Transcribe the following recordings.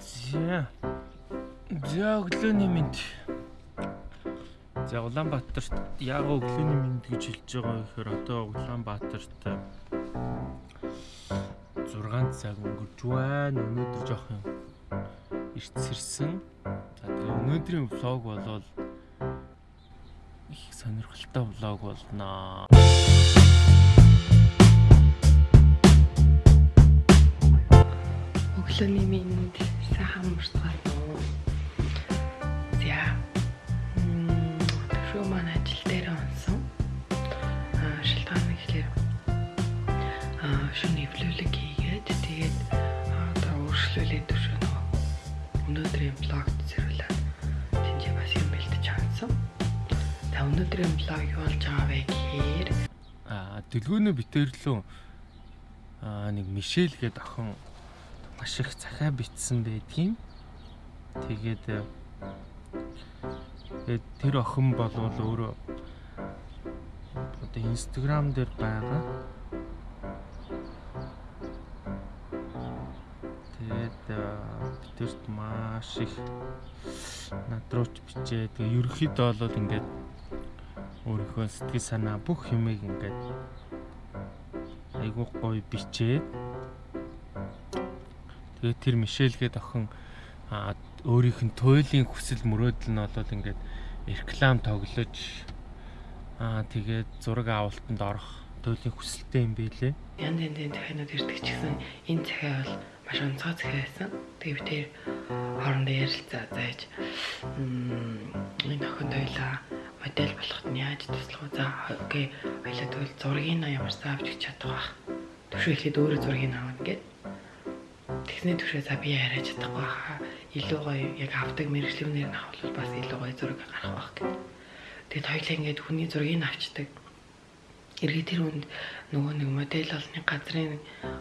За. За өглөөний мэд. За Улаанбаатарт яг өглөөний мэд гэж хэлж байгаа гэхээр одоо Улаанбаатарт 6 цаг өнгөрч байна. Өнөөдөр жоох юм ирцэрсэн. За тэгээ өнөөдрийн влог болвол их сонирхолтой влог болноо. Өглөөний минь сайхан мөртгөл. За. Мм шүү маань ажил дээр онсон. Аа шилтгаан ихлээр аа шөнө эвлүүлэг хийгээд тэгээд одоо өөрчлөлөө төшөө нөгөө өнөөдрийн блогт зэрүүлээд тэнцээ бас юм бэлдэж хандсан. За өнөөдрийн блог юу болж байгаа вэ гэхээр Аа дэлгүүнөө битэрлөө аа нэг Мишель гэдэг охин маш их захаа битсэн байдгийн. Тэгээд э, тэгээд тэр охин бол өөрөө одоо Instagram дээр байгаа. Тэгээд э, бидэрт маш их над руу ч бичээ. Тэгээ ерөнхийдөө бол ингээд өөрийнхөө сэтгэл санаа бүх юмыг ингээд айгуу гоё бичээд тэгээд тэр Мишель гээд охин өөрийнх нь туйлын хүсэл мөрөөдөл нь болоод ингээд реклам тоглож аа тэгээд зураг авалтанд орох туйлын хүсэлтэй юм байлээ. янз янзын захианууд ирдэг ч гэсэн энэ захиа бол маш онцгой захиа байсан. Тэгээ би тэр хоорондоо ярилцаа зааж энэ охин дойлаа модель болоход нь яаж туслах вэ? За окей. Хоёлаа тэгвэл зургийг нь ямар саа авч чадах байх. Төвшөө ихэд өөрөө зургийг нь авна Тэгсний төвшөө за би яриад чадахгүй хаа. Илүү гоё яг авдаг мэрэгчлүүнээр нь авах бас илүү гоё зураг гарах байх гэд. Тэгэд хоёлаа ингээд хүний зургийг авчдаг эргээ тэр үнд нөгөө нэг модель олны газрын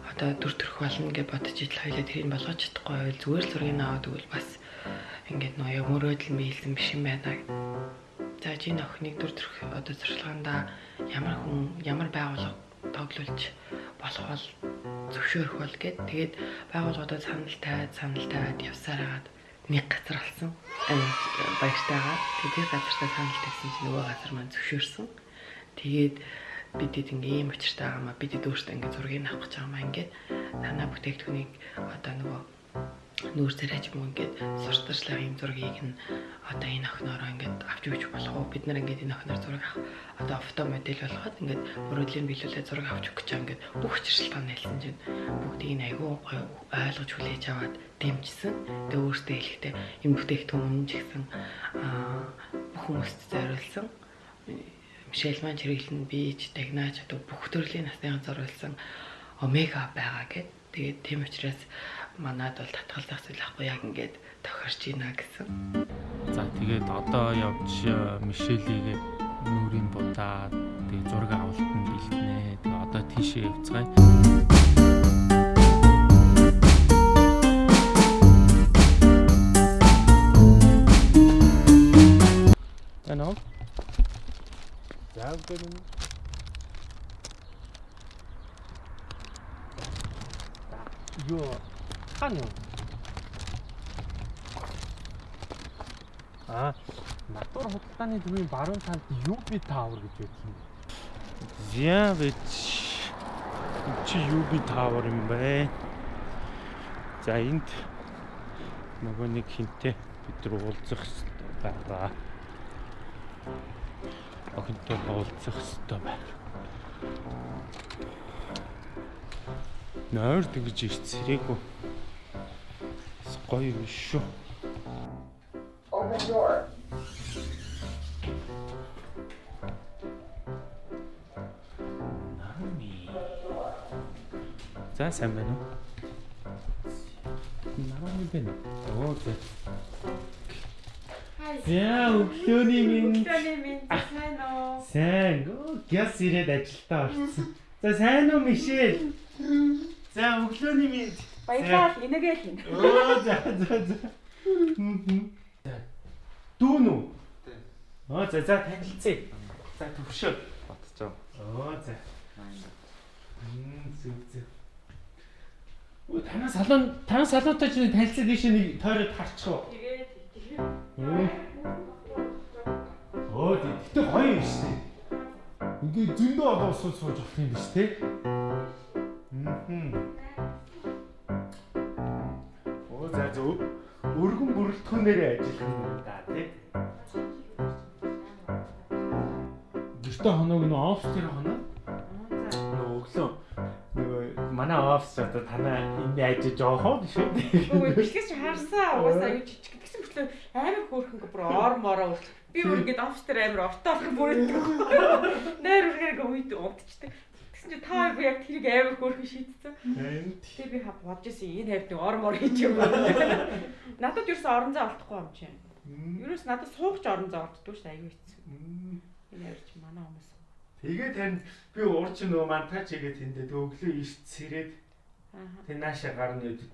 одоо дүр төрх болно гэж бодож ижил хоёлаа тэрийг болгож чадахгүй байвал зүгээр л зургийг аваад өгвөл бас ингээд нөгөө яг мөрөөдөл биелсэн биш юм байна. За жин охиныг дүр төрх одоо зуршлаганда ямар хүн ямар байгууллага тоглуулж болох бол зөвшөөрөх бол гэд. Тэгээд байгууллагуудад санал тавиад санал тавиад явсаар хагаад нэг газар. Амт баяртайгаа. Тэгээд газартаа санал тавьсан чинь нөгөө газар маань зөвшөөрсөн. Тэгээд бидэд ингээ ийм учиртай байгаа маа бидэд өөртөө ингээ зургийг авах гэж байгаа маа ингээд танаа бүтээгдэхүүнийг одоо нөгөө нүүр царайч мөн ингээд сурталчлага ийм зургийг нь одоо энэ охиноороо ингээд авч өгч болох уу? Бид нар ингээд энэ охиноор зураг авах одоо фото модель болгоод ингээд мөрөдлийн биелүүлээ зураг авч өгөх гэж байгаа ингээд бүх учиршилтаа нэлсэн чинь бүгдийг нь айгүй ойлгож хүлээж аваад дэмжсэн. Тэгээ өөртөө хэлэхдээ энэ бүтээгдэхүүн ч гэсэн бүх хүмүүст зориулсан. Мишель маань хэрэглэн бийж, дагнаач одоо бүх төрлийн насныхан зориулсан омега байгаа гэд. Тэгээд тийм учраас манад бол татгалзах зүйл ахгүй яг ингээд тохирч ийна гэсэн. За тэгээд одоо явж Мишелийг нүрийн будаа тэгээд зураг авалтанд бэлтнэ. Тэгээд одоо тийшээ явцгаая. Ano? За үгүй Юу хань юу? Аа, натур худалдааны төвийн баруун талд UB Tower гэж байдаг юм. Яа вэ? Чи UB Tower юм бэ? За энд нөгөө нэг хинтээ бид нар уулзах байгаа. Охинтой уулзах хэрэгтэй байна. Нойр тэгж ирцэрээгүй. Гоё биш шүү. Open door. Нами. За сайн байна уу? Нами байна. Оо зэ. Яа, өглөөний минь. Өглөөний минь сайн уу? Сайн. Гяс ирээд ажилдаа орсон. За сайн уу Мишель? За өглөөний минь. Баярлалаа. Энэгээ хин. Оо за за за. Дүүн үү? Оо за за танилцъя. За төвшөө. Батчаа. Оо за. Мм зүг зүг. Өө танаа салон танаа салонтой ч танилцаад тийш нэг тойроод харчих уу. Тэгээд тэгээд. Оо тэгтээ гоё юм шүү дээ. Ингээ зөндөө одоо сууж сууж болох юм биш те. Өргөн бүрэлдэхүүнээр ажиллах юм да те. Гэртээ хоног нөө офс дээр хоноо. Нөө өглөө нөгөө манай офс одоо танаа энд ажиж жоохоо шүү дээ. Өө бэлтгэж чи харсаа угаасаа аюу жижиг гэсэн мөртлөө амар хөөрхөн бүр ор мороо би бүр ингэж офс дээр амар ортоо болох бүрээдэг. Нэр үргээр гүйд унтчихдээ. Тэгсэн чи та хоёр яг тэрийг амар хөөрхөн шийдсэн. Тэгээ би хав бодож ирсэн энэ хайрт нэг ор хийж юм байна. Надад ерөөс орон зай олдохгүй юм чи. Ерөөс надад суугч орон зай олддгүй шүү аюу хэцүү. Энэ чи манай хүмүүс. Тэгээ тань би уурч нөгөө мантаач игээ тэндээ өглөө ишт сэрээд тэг нааша гарна үед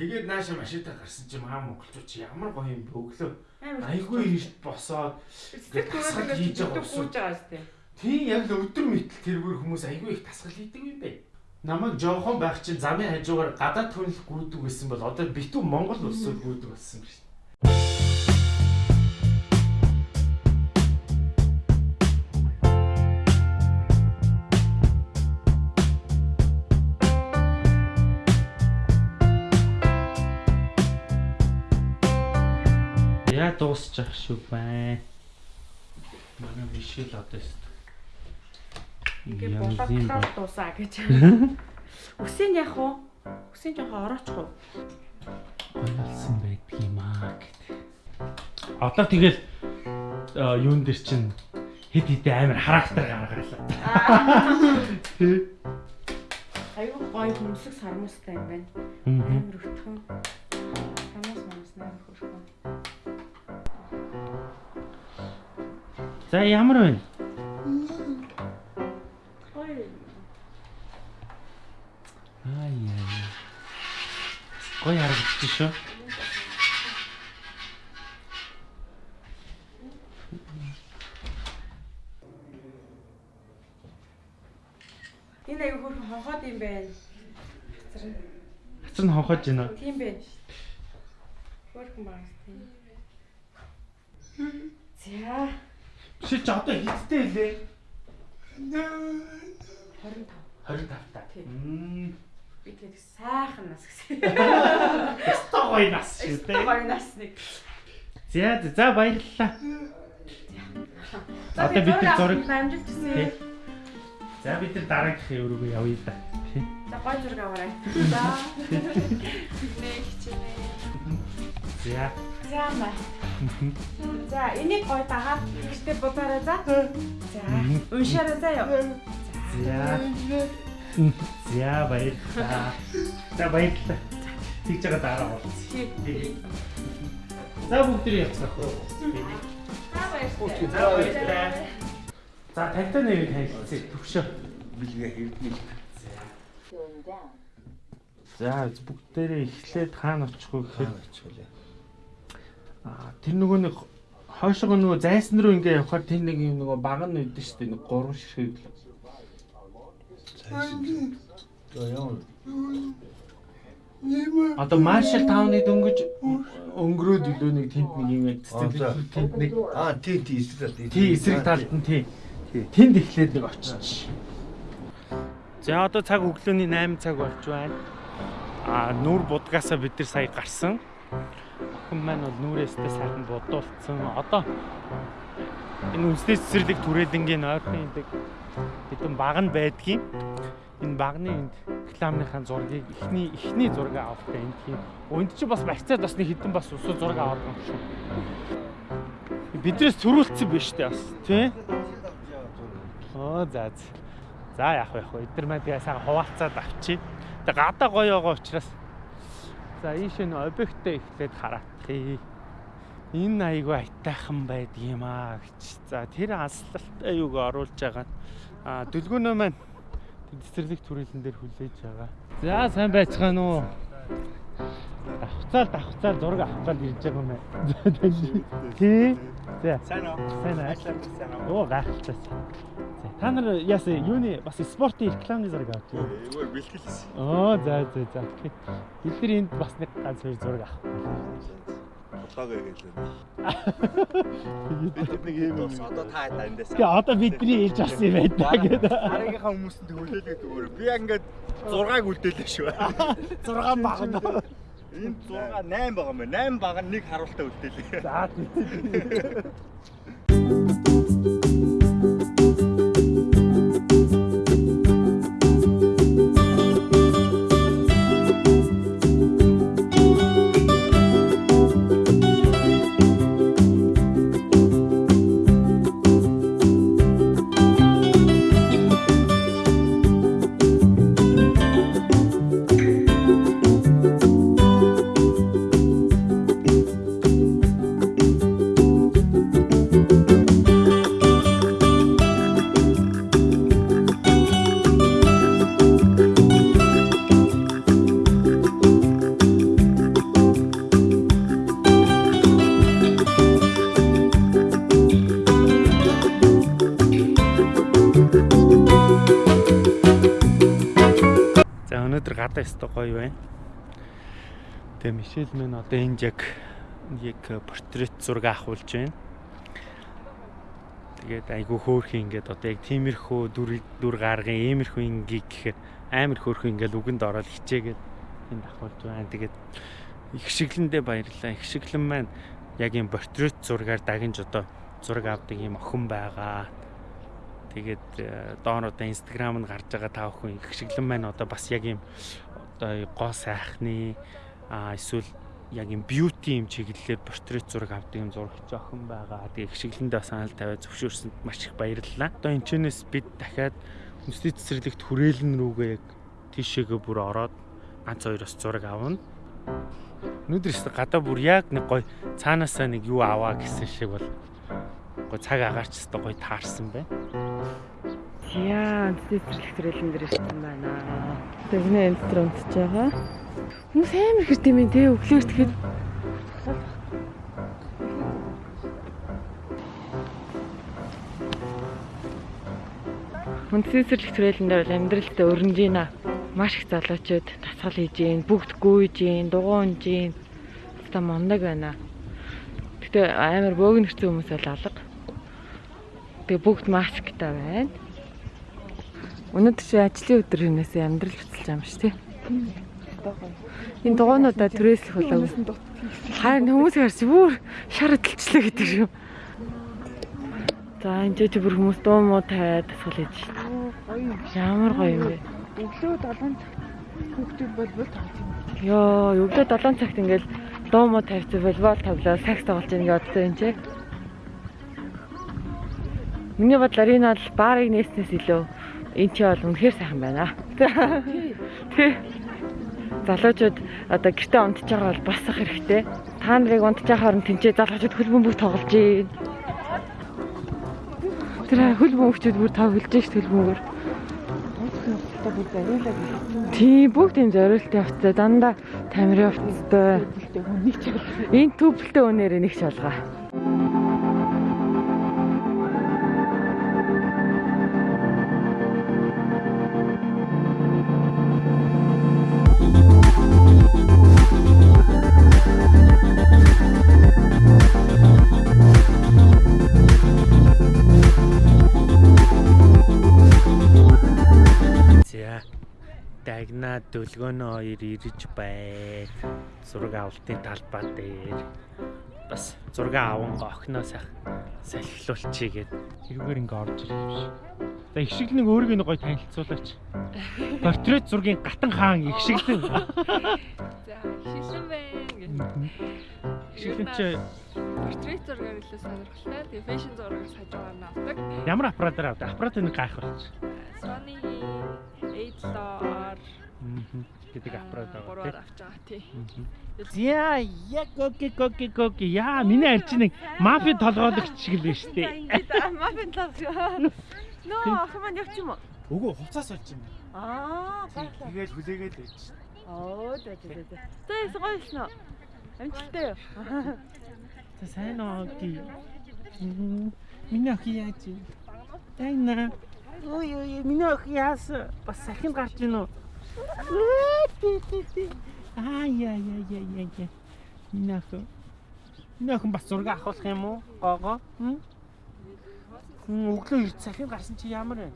тэгээд нааша машинтаа гарсан чи маа монголчууд чи ямар гоё юм бэ өглөө Амар айгүй ишт босоод Сэтгэл тасгал хийж байгаа дээ. Тийм яг л өдөр мэтэл тэргээр хүмүүс айгүй их тасгал хийдэг юм бэ намайг жоохон байх чинь замын хажуугаар гадаад түнэл гүйдэг байсан бол одоо битүү монгол улсууд гүйдэг болсон юм шүү дуусчих шүү байна. Манай бишэл одоо өст. Ингээ болоод дуусаа гэж. Үсэнд яах вэ? Үсэнд жоохон ороочих уу? Ойлсон байдаг юм аа гэдэг. Одоо тэгэл юун дээр чинь хэд хэдэ амар характер гаргалаа. Тэ. Аюу гоё хүмсэг сармустай юм байна. Амар өтгөн. Сармус манас амар хөөрхөн. За ямар вэ? Гой харагдчих шүү. Энэ аюу хөөрхөн хонхоод юм байна. Хацар нь. Хацар нь хонхож байна. Тийм байна шүү дээ. Хөөрхөн багс тийм. За Чи ч одоо хиттэй лээ. 25. 25 та. Тийм. Би тэгээд сайхан нас гэсэн. Өстой гоё нас шүү дээ. гоё нас нэг. За за баярлалаа. За Одоо би бид нар зураг- зураг амжилт Тий. хүсье. За бид нар дараагийнхын өрөөгөө явъя да. За гоё зураг аваарай. За. Нэг хичээнэ. За. За маа. За энийг гоё дагаад ихтэй бодоорой за. За уншаарай заяа. За. За баярлалаа. За баярлалаа. Тэгж байгаа дараа болцсон. За бүгд нэг явцгаах уу. За баярлалаа. За баярлалаа. За тантай нэг танилцъя төвшөө. билгээ хийдэг. За бүгдээрээ эхлээд хаана очих вэ гэхээр Хаачлаа. аа тэр нөгөө нэг хойшоо нөгөө зайсан руу ингээ явахаар тэр нэг юм нөгөө баг нь үүдэн шүү дээ. Нэг гурван ширхэг л. Одоо Marshall Town-ы дөнгөж өнгөрөөд илүү нэг тэнд нэг юм Аа, яг тэнд нэг Аа тий тий эсрэг талд. тий эсрэг талд нь тий. Тэнд эхлээд нэг очиж. За одоо цаг өглөөний 8 цаг болж байна. А нүр будгаасаа бид нар сая гарсан. Охин маань бол нүрээсээ сайхан будуулсан. Одоо энэ үндэсний цэцэрлэг түрээлэнгийн ойрхон идэг хэдэн баг нь байдгийн. Энэ багны энд рекламныхаа зургийг эхний эхний зураг авахтай энд тийм. Өнд чи бас барьцаад бас нэг хэдэн бас усуу зураг аваад байгаа юм шиг. Биднээс төрүүлсэн биш үү бас тий? Оо за за. За яах вэ яах вэ? Эдгээр маань тэгээ сайхан хуваалцаад авчи. Тэгээ гадаа гоё байгаа учраас за ийш энэ объектээ эхлээд хараатхий. Энэ айгүй айтайхан байдаг юм аа гэж. За тэр аслалтай юуг оруулж байгаа. А дүлгөөнөө маань цэцэрлэг түрээлэн дээр хүлээж байгаа. За сайн байцгаана уу? Давхцаал давхцаал зураг авах гал ирж байгаа юм байна. Тий. За. Сайн уу? Сайн уу? Оо гайхалтай. за. Та нар яасан юуны бас спортын рекламны зураг авч юу? Эвэр бэлтгэлсэн. Оо за за за. Бид нар энд бас нэг ганц хоёр зураг авах. Фотогоо гэлээ. Бид нэг юм бас одоо та эндээс. Тэгээ одоо бидний ээлж авсан юм байна гэдэг. Хараагийнхаа хүмүүсэнд хүлээлгээд өгөөрэй. Би ингээд 6-аг үлдээлээ шүү. 6 багна. Энд 6 8 байгаа юм байна. 8 баг нь нэг харуултаа үлдээлээ. За тийм. гадаа өстой гоё байна. Тэгээ Мишель мэн одоо энд яг яг портрет зураг авахулж байна. Тэгээд айгүй хөөрхөн ингээд одоо яг тиймэрхүү дүр дүр гаргын иймэрхүү ингийг гэхээр амар хөөрхөн ингээд үгэнд ороод хичээгээд энд авахулж байна. Тэгээд их шиглэндээ баярлалаа. Их шиглэн маань яг юм портрет зургаар дагнж одоо зураг авдаг юм охин байгаа. Тэгээд э, доор одоо инстаграмд гарч байгаа та бүхэн их шиглэн маань одоо бас яг юм одоо гоо сайхны а эсвэл яг юм бьюти юм чиглэлээр портрет зураг авдаг юм зурагч охин байгаа. Тэгээд их шиглэндээ санал тавиад зөвшөөрсөнд маш их баярлалаа. Одоо энэ чэнэс бид дахиад хүнсний цэцэрлэгт хүрээлэн рүүгээ яг тийшээгээ бүр ороод ганц хоёроос зураг авна. Өнөөдөр ихтэй гадаа бүр яг нэг гой цаанаасаа нэг юу аваа гэсэн шиг бол гой цаг агаарч ихтэй гой таарсан байна. Яа, цэцэрлэг төрөлн дээр ирсэн байна. Тэгнэ энэ дотор унтж байгаа. Хүмүүс амар хэрд юм те өглөөр тэгэхэд Үндэсний цэцэрлэг төрөлн дээр бол амьдралдаа өрнөж байна. Маш их залуучууд тасгал хийж гин, бүгд гүйж гин, дугуунж гин. Та мундаг байна. Гэтэ амар бөөгн хэрцэн хүмүүс бол алга. Тэгээ бүгд масктай байна. Өнөөдөр чи ажлын өдөр хинээс амьдрал хөтлж байгаа юм шүү тий. Энэ дугуйнуудаа түрээслэх болоо. Харин хүмүүс харж бүр шар хөдөлчлээ гэдэг юм. За энэ ч бүр хүмүүс дуу муу тавиад тасгал хийж шээ. Ямар гоё юм бэ? Өглөө 7 цаг хүүхдүүд болбол тоглож юм. Йоо, өглөө 7 цагт ингээл дуу муу тавьчих волейбол тоглоо, сакс тоглож байгаа гэж бодсон юм чи. Миний бодлоор энэ бол баарыг нээснээс илүү энэ чи бол үнэхээр сайхан байна. Тий. Залуучууд одоо гэртээ унтж байгаа бол басах хэрэгтэй. Та нарыг унтж байгаа хооронд тэнцээ залуучууд хөл бөмбөг тоглож гин. Тэр хөл бөмбөгчүүд бүр тоглож ш хөл бөмбөгөр. Одоо бүр бариулаад ирсэн. Тийм бүгд тийм зориултын явцаа дандаа тамирын ч Энэ төвлөлтөө өнөр нэг ч Дагна дөлгөөнөө хоёр ирж бай. Зураг авалтын талбай дээр бас зураг аван охиноо сайх салхилуулчихъя гэд хэрэгээр ингээ орж юм шиг. За их шиг нэг өөрийг нэг гоё танилцуулаач. Портрет зургийн гатан хаан их шиг л. За, шилэн байна шиг л чи Портрет зургаар илүү сонирхолтой. Тэгээ фэшн зургаар нь авдаг. ямар аппаратаар авдаг? Аппарат нэг гайх болч. Sony A7R гэдэг аппарат авдаг. гурваар авч байгаа тий. За яг окей окей окей. Яа, миний арч нэг мафи толгойлогч шиг л байна шүү дээ. Мафин тав шүү. Нөө маань явчих юм уу? Үгүй хуцаас олж байна. Аа, Тэгээд хүлээгээд байж. Оо, за за. За, яс гоё шнэ. Амжилттай юу? За сайн ки. Миний охин яаж вэ? Тайна. Ой ой миний ох яас бас сахин гарч ийн үү? Аа яа яа яа яа яа. Миний ох. Миний ох бас зураг авах юм уу? Гого. Хм? Хм өглөө ирд сахин гарсан чи ямар вэ?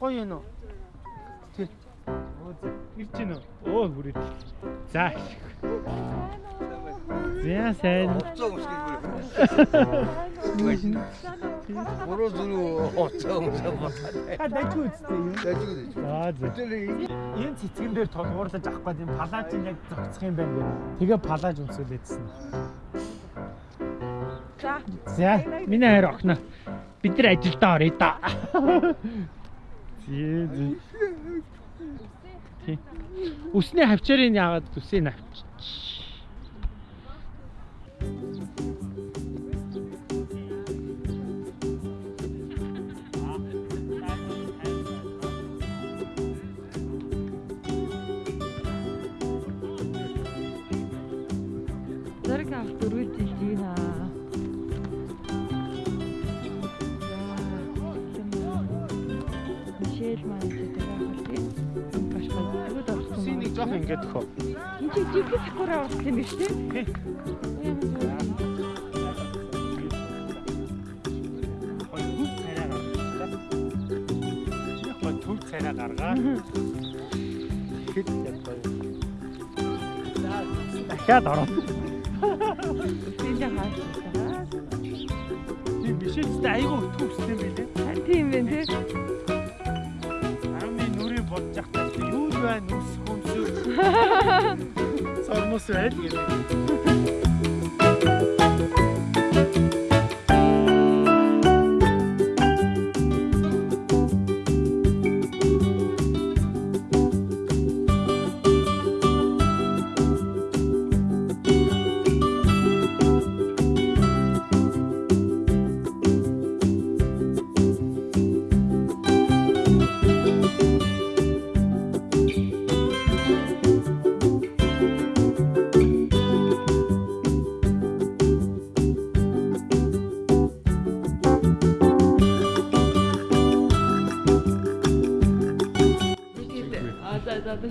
Гоё юм уу? Оо ирж гин үү? Оо хүрээ. За. Зя сайн. Оцоо өмсгөл. Гуруу зүрүү оцоо өмсөө батаа. Та дайгүй үстэй юм. Дажгүй дэж. Аа зөв. Энэ цэцгэн дээр толгуурлаж авах гээд энэ палаж яг зогцох юм байна гэх. Тэгээ палаж өмсүүлээдсэн. За. За, миний хайр охно. Бид нар ажилдаа оръё да. Зээ зээ. Тий. Үсний хавчаарыг яагаад үсээ навч. Төхөө. Энд чи жигтэй сакура авах юм биш. Төв царай гаргаа. Хэд ядгаа. Дахиад ороо. Энд хааш. Би бишэлтэй айгүй төвстэй билээ. right?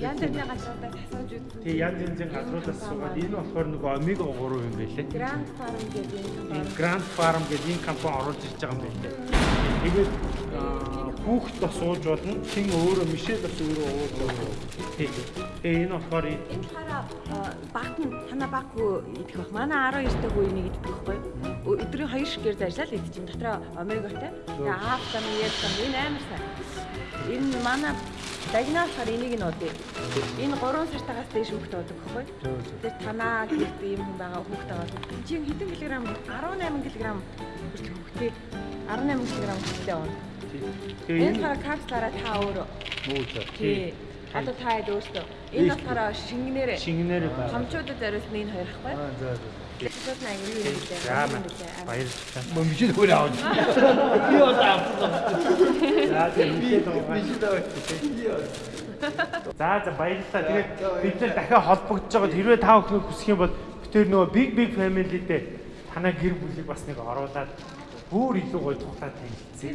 Янз бүрийн газруудаар асууж үзсэн. Тэгээ янз янзын газруудаас суугаад энэ болохоор нөгөө омега 3 юм байлээ. Grand Farm гэдэг энэ Энэ Grand Farm гэдэг энэ компани оруулж ирж байгаа юм байлээ. Тэгээд хүүхд бас сууж болно. Хин өөрөө Мишель бас өөрөө ууж болно. Тэгээ энэ болохоор энэ болохоор багт нь танаа баг хүү идэх бах. Манай 12 дэх үеийг идэх байхгүй. Өдрийн 2 шигээр заржлаа л идэх чинь дотроо омегатай. Тэгээ аавтан яасан энэ амар сайн. Энэ манай дагнаа болохоор энийг нь уудъя. Энэ 3 сартаагаас дээш хүүхд уудаг байхгүй. Тэр танаа гэрт ийм хүн байгаа хүүхд аваад. Энд чинь хэдэн килограмм 18 кг хүртэл хүүхдээ 18 кг хүүхдээ ууна. тэгээ Энэ болохоор капслаараа та өөрөө. Нүүцээ. Тий. Одоо та хэд өөртөө. Энэ болохоор шингэнээр шингэнээр байна. хамчуудад зориулсан энэ хоёр хгүй. Аа за за. Баярлалаа. Мөн мишэл хөр аваад. Би одоо авсан. За байгаа. Мишэл аваад. За за баярлалаа. Тэгээд бид нар дахиад холбогдож байгаа. Хэрвээ та бүхэн хүсэх юм бол бид тэр нөгөө big big family-тэй танаа гэр бүлийг бас нэг оруулаад бүр илүү гоё тухлаад танилцъя.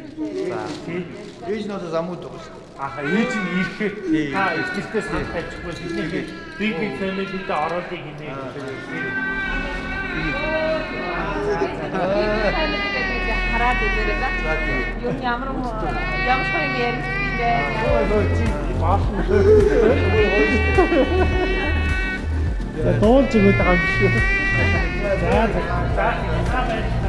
За тийм. Ээж нь одоо замууд байгаа шүү. Аха ээж нь ирэхэд та ихтэй санахайчихгүй бидний big big family-тэй оруулъя гинэ. Хараад үзээрэй за. Юу ямар ямар ч юм ярих би дээ. Ой ой чи баасан. За дуулж өгöd байгаа юм шүү. За за. За.